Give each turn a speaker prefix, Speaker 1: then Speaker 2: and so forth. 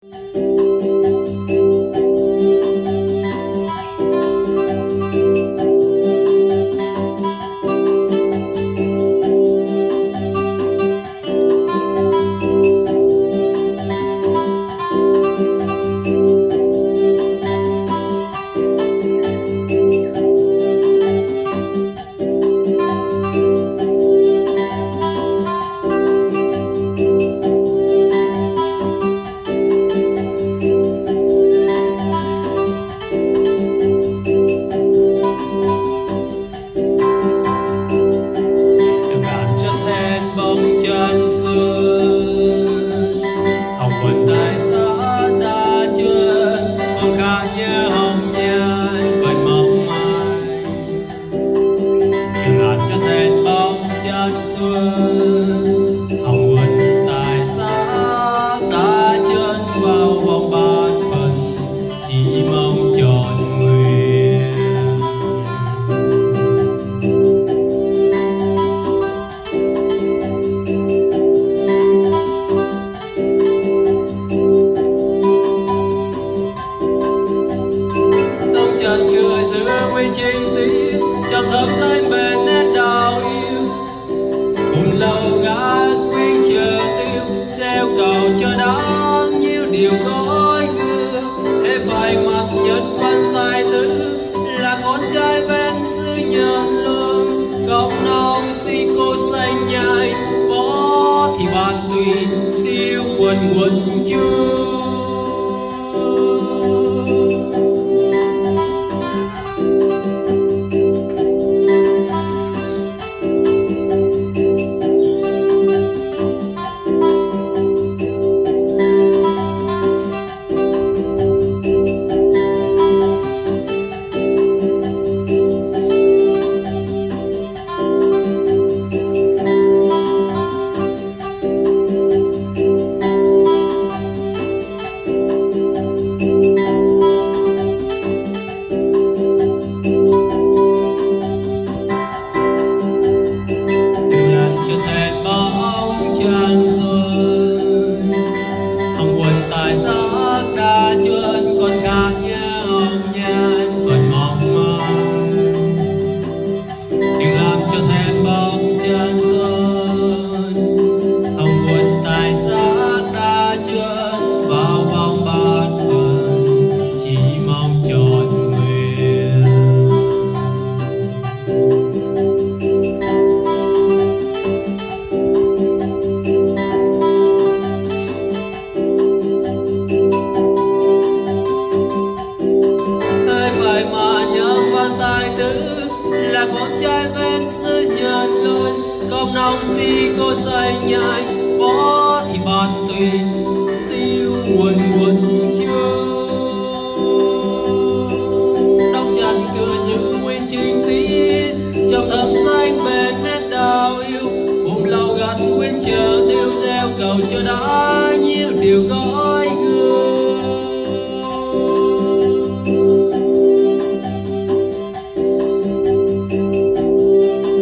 Speaker 1: Música thì bạn tùy siêu quần quần chưa quần tài sắc chưa. Ai mà nhớ văn tài tử là con trai bên xứ nhật lời công nông si cô say nhai võ thì bàn tùy, siêu quần quần chưa đóng chặt cửa giữ nguyên chính khí trong thâm danh bên nét đào yêu. Cùng lâu gắn nguyên chờ tiêu gieo, cầu cho đã nhiều điều có.